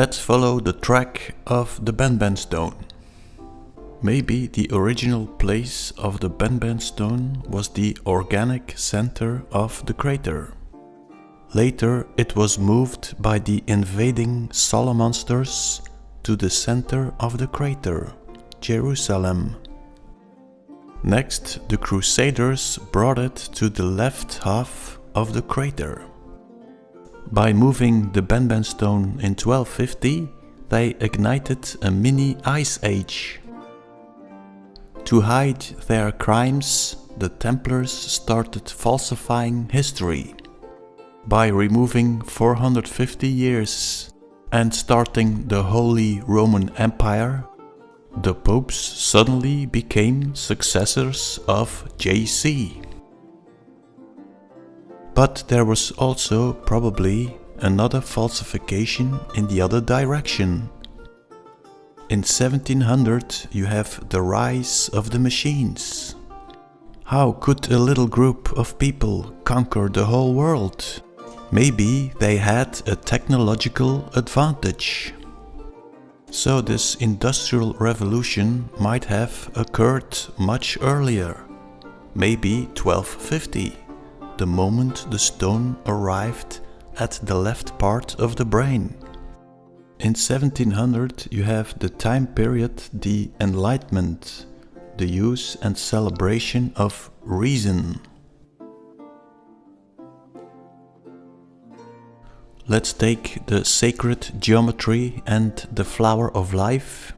Let's follow the track of the Benben stone. Maybe the original place of the Benben stone was the organic center of the crater. Later it was moved by the invading Solomonsters to the center of the crater, Jerusalem. Next, the Crusaders brought it to the left half of the crater. By moving the Benben stone in 1250, they ignited a mini ice age. To hide their crimes, the Templars started falsifying history. By removing 450 years and starting the Holy Roman Empire, the popes suddenly became successors of JC. But there was also probably another falsification in the other direction. In 1700 you have the rise of the machines. How could a little group of people conquer the whole world? Maybe they had a technological advantage. So this industrial revolution might have occurred much earlier, maybe 1250, the moment the stone arrived at the left part of the brain. In 1700 you have the time period the Enlightenment, the use and celebration of reason. Let's take the sacred geometry and the flower of life.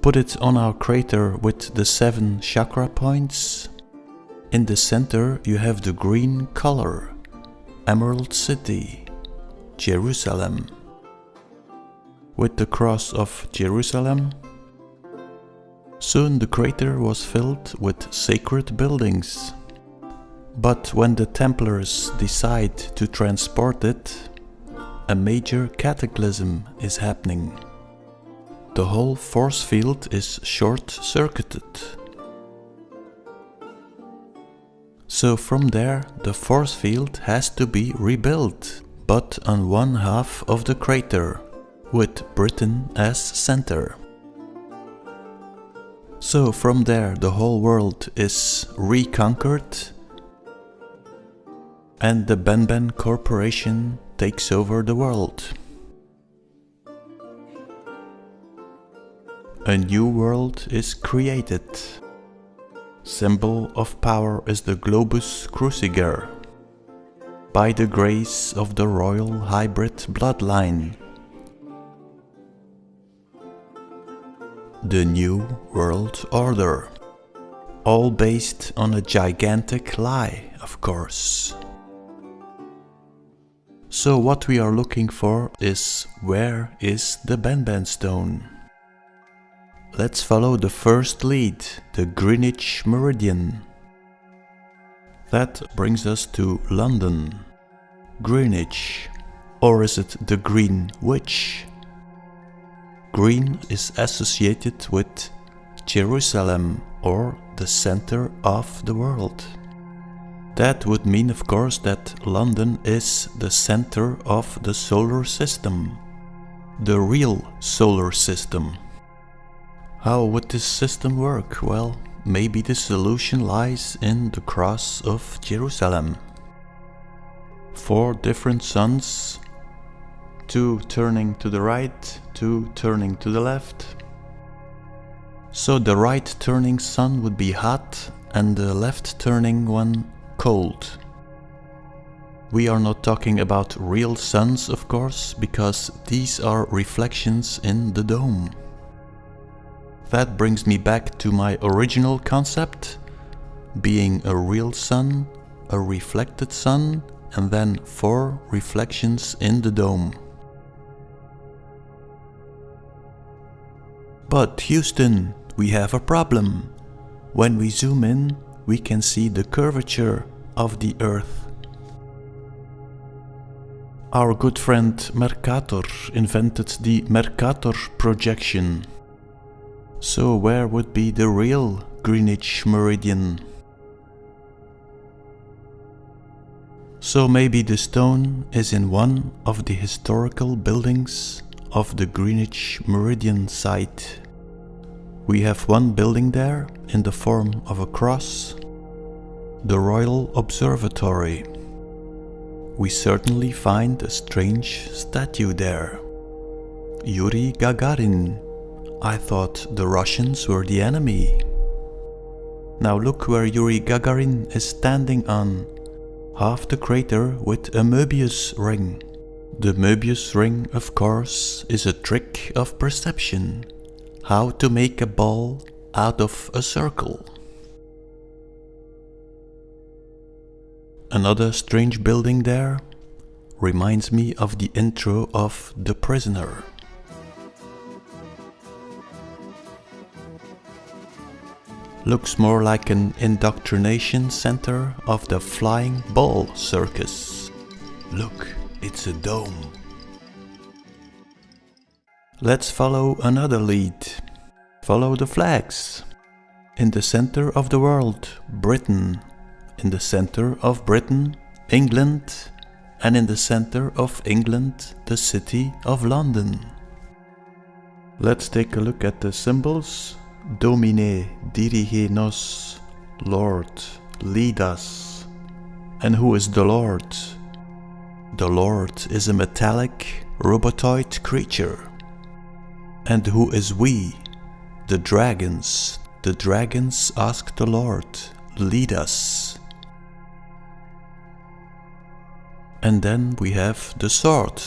Put it on our crater with the seven chakra points. In the center you have the green color, Emerald City, Jerusalem. With the cross of Jerusalem, soon the crater was filled with sacred buildings. But when the Templars decide to transport it, a major cataclysm is happening. The whole force field is short-circuited. So from there the force field has to be rebuilt, but on one half of the crater, with Britain as center. So from there the whole world is reconquered and the Benben Corporation takes over the world. A new world is created. Symbol of power is the Globus Cruciger. By the grace of the royal hybrid bloodline. The New World Order. All based on a gigantic lie, of course. So what we are looking for is where is the Benben stone? Let's follow the first lead, the Greenwich Meridian. That brings us to London. Greenwich. Or is it the Green Witch? Green is associated with Jerusalem or the center of the world. That would mean of course that London is the center of the solar system. The real solar system. How would this system work? Well, maybe the solution lies in the cross of Jerusalem. Four different suns, two turning to the right, two turning to the left. So the right turning sun would be hot and the left turning one cold. We are not talking about real suns, of course, because these are reflections in the dome. That brings me back to my original concept, being a real sun, a reflected sun, and then four reflections in the dome. But Houston, we have a problem. When we zoom in, we can see the curvature of the earth. Our good friend Mercator invented the Mercator projection. So where would be the real Greenwich Meridian? So maybe the stone is in one of the historical buildings of the Greenwich Meridian site. We have one building there in the form of a cross, the Royal Observatory. We certainly find a strange statue there. Yuri Gagarin. I thought the Russians were the enemy. Now look where Yuri Gagarin is standing on half the crater with a Möbius ring. The Möbius ring, of course, is a trick of perception. How to make a ball out of a circle. Another strange building there reminds me of the intro of The Prisoner. Looks more like an indoctrination center of the Flying Ball Circus. Look, it's a dome. Let's follow another lead. Follow the flags. In the center of the world, Britain. In the center of Britain, England. And in the center of England, the city of London. Let's take a look at the symbols Domine, dirige nos, Lord, lead us. And who is the Lord? The Lord is a metallic, robotoid creature. And who is we? The dragons. The dragons ask the Lord, lead us. And then we have the sword.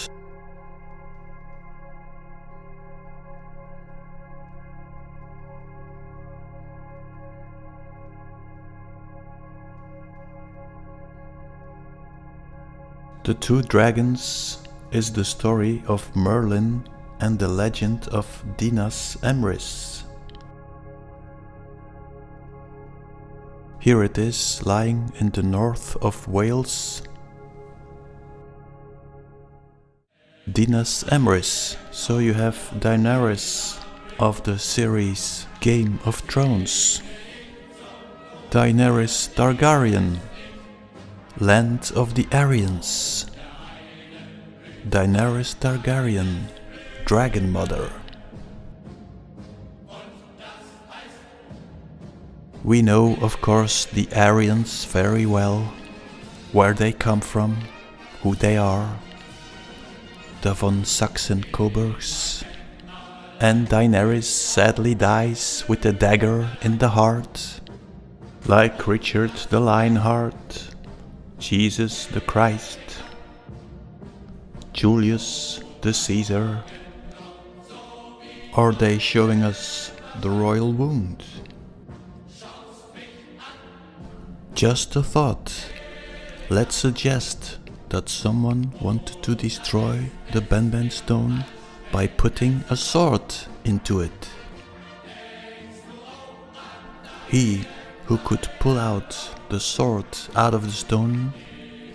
The Two Dragons is the story of Merlin and the legend of Dinas Emrys. Here it is, lying in the north of Wales. Dinas Emrys, so you have Daenerys of the series Game of Thrones. Daenerys Targaryen Land of the Aryans. Daenerys Targaryen Dragon Mother. We know, of course, the Aryans very well, where they come from, who they are, the von Saxen-Coburgs, and Daenerys sadly dies with a dagger in the heart, like Richard the Lionheart Jesus the Christ, Julius the Caesar? Are they showing us the royal wound? Just a thought. Let's suggest that someone wanted to destroy the Benben stone by putting a sword into it. He who could pull out the sword out of the stone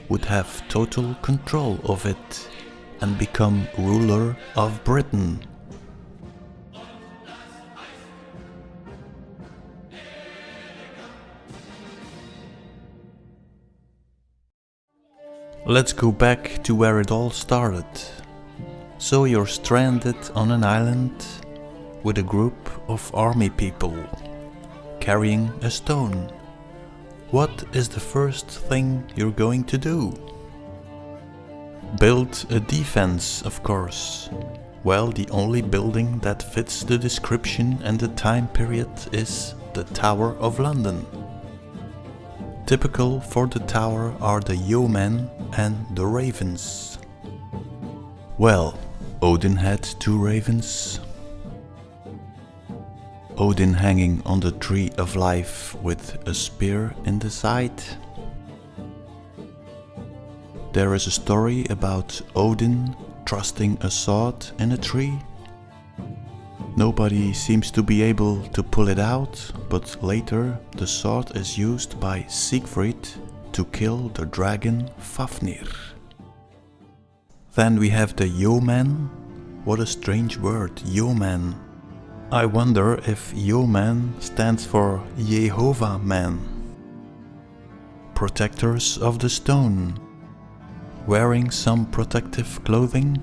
would have total control of it and become ruler of Britain. Let's go back to where it all started. So you're stranded on an island with a group of army people carrying a stone. What is the first thing you're going to do? Build a defense, of course. Well, the only building that fits the description and the time period is the Tower of London. Typical for the tower are the yeomen and the ravens. Well, Odin had two ravens, Odin hanging on the tree of life with a spear in the side. There is a story about Odin trusting a sword in a tree. Nobody seems to be able to pull it out, but later the sword is used by Siegfried to kill the dragon Fafnir. Then we have the yeoman. What a strange word, yeoman. I wonder if Yeoman stands for Jehovah Man. Protectors of the Stone. wearing some protective clothing.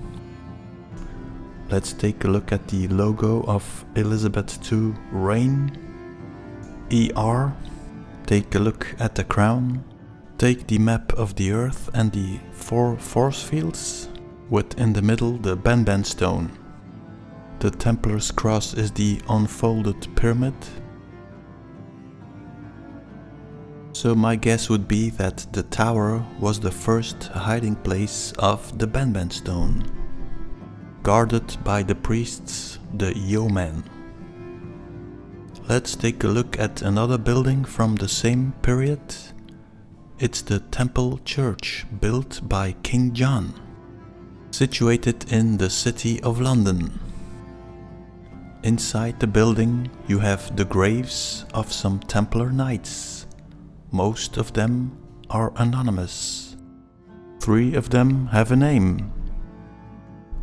Let's take a look at the logo of Elizabeth II Reign. ER. Take a look at the crown. Take the map of the earth and the four force fields, with in the middle the Benben stone. The Templar's cross is the unfolded pyramid. So my guess would be that the tower was the first hiding place of the Benben stone, guarded by the priests, the yeomen. Let's take a look at another building from the same period. It's the Temple Church built by King John, situated in the city of London. Inside the building you have the graves of some Templar knights. Most of them are anonymous. Three of them have a name.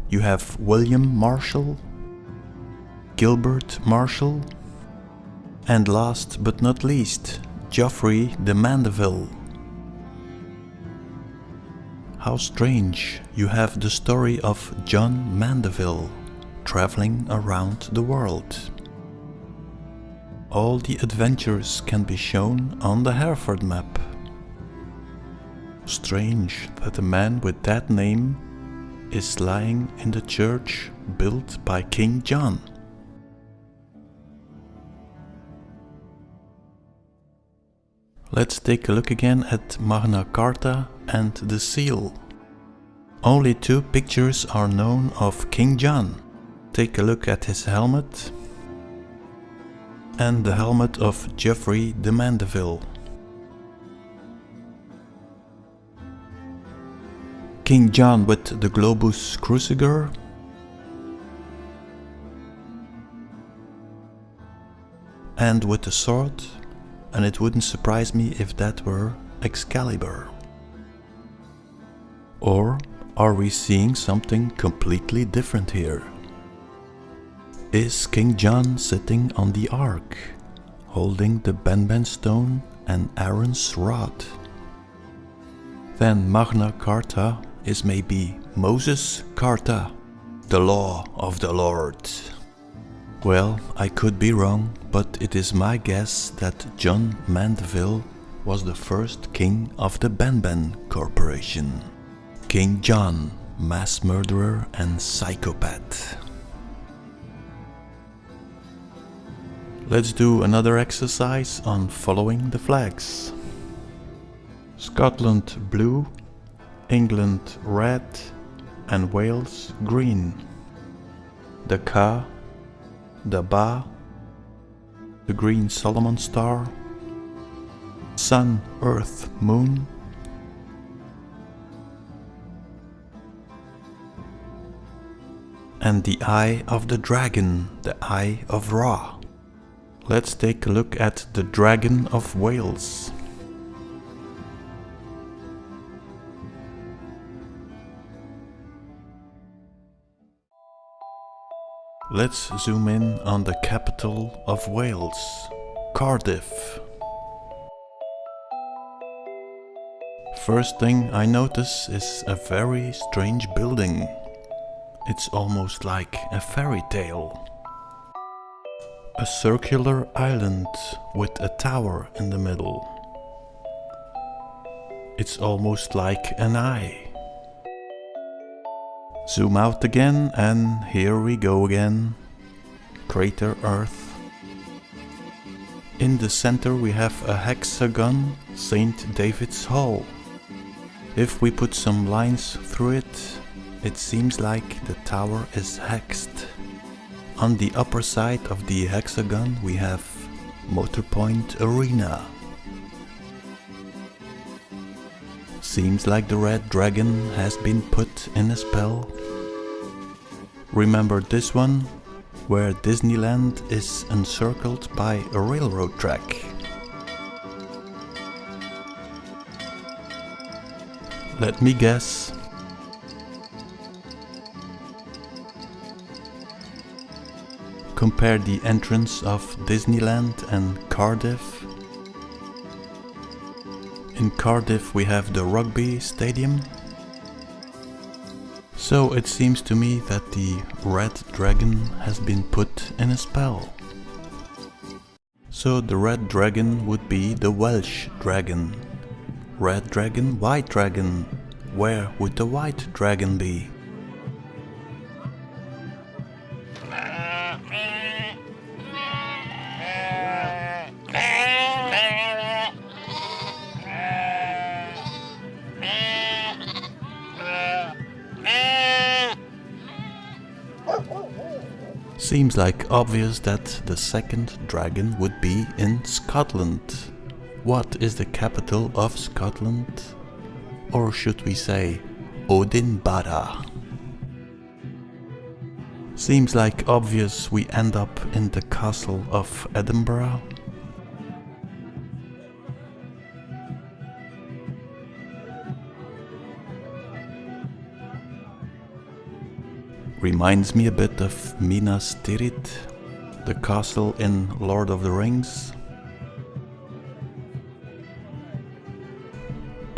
You have William Marshall, Gilbert Marshall, and last but not least, Geoffrey de Mandeville. How strange, you have the story of John Mandeville traveling around the world. All the adventures can be shown on the Hereford map. Strange that a man with that name is lying in the church built by King John. Let's take a look again at Magna Carta and the seal. Only two pictures are known of King John take a look at his helmet and the helmet of Geoffrey de Mandeville. King John with the Globus Cruciger and with the sword and it wouldn't surprise me if that were Excalibur. Or are we seeing something completely different here? Is King John sitting on the ark, holding the Benben stone and Aaron's rod. Then Magna Carta is maybe Moses Carta, the law of the Lord. Well, I could be wrong, but it is my guess that John Mandeville was the first king of the Benben Corporation. King John, mass murderer and psychopath. Let's do another exercise on following the flags. Scotland blue, England red and Wales green. The Ka, the Ba, the green Solomon star, Sun, Earth, Moon, and the Eye of the Dragon, the Eye of Ra. Let's take a look at the Dragon of Wales. Let's zoom in on the capital of Wales, Cardiff. First thing I notice is a very strange building. It's almost like a fairy tale. A circular island with a tower in the middle. It's almost like an eye. Zoom out again and here we go again. Crater Earth. In the center we have a hexagon, St. David's Hall. If we put some lines through it, it seems like the tower is hexed. On the upper side of the hexagon we have Motorpoint Arena. Seems like the red dragon has been put in a spell. Remember this one? Where Disneyland is encircled by a railroad track. Let me guess, compare the entrance of Disneyland and Cardiff. In Cardiff we have the rugby stadium So it seems to me that the red dragon has been put in a spell. So the red dragon would be the Welsh dragon. Red dragon, white dragon. Where would the white dragon be? Seems like obvious that the second dragon would be in Scotland. What is the capital of Scotland? Or should we say Odinbara? Seems like obvious we end up in the castle of Edinburgh. Reminds me a bit of Minas Tirith, the castle in Lord of the Rings.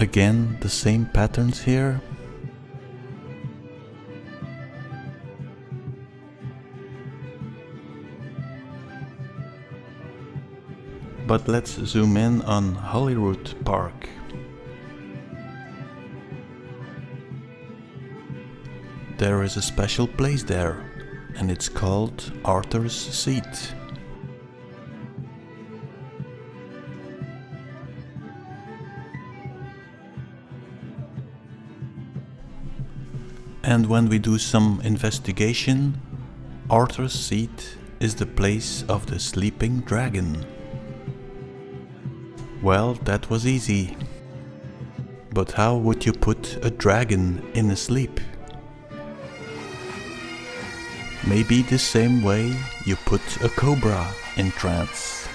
Again, the same patterns here. But let's zoom in on Holyrood Park. There is a special place there, and it's called Arthur's Seat. And when we do some investigation, Arthur's Seat is the place of the sleeping dragon. Well, that was easy. But how would you put a dragon in a sleep? Maybe the same way you put a cobra in trance.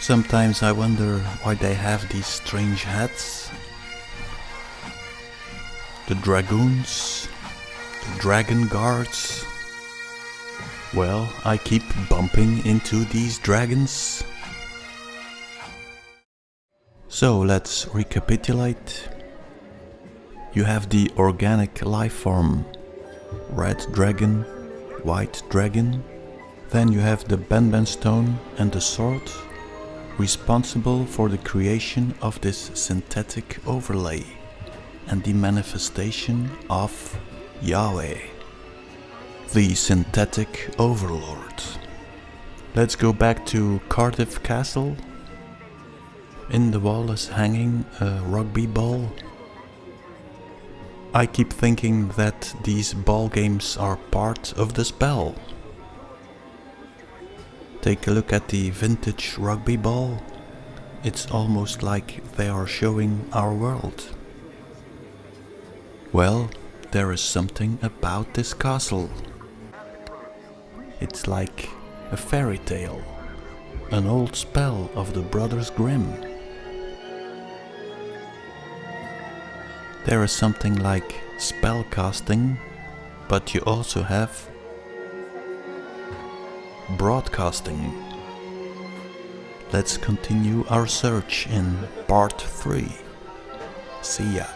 Sometimes I wonder why they have these strange hats. The dragoons, the dragon guards. Well, I keep bumping into these dragons so let's recapitulate. You have the organic life form, red dragon, white dragon. Then you have the Benben stone and the sword, responsible for the creation of this synthetic overlay and the manifestation of Yahweh, the synthetic overlord. Let's go back to Cardiff Castle in the wall is hanging a rugby ball. I keep thinking that these ball games are part of the spell. Take a look at the vintage rugby ball. It's almost like they are showing our world. Well, there is something about this castle. It's like a fairy tale, an old spell of the Brothers Grimm. There is something like spell casting, but you also have broadcasting. Let's continue our search in part 3. See ya.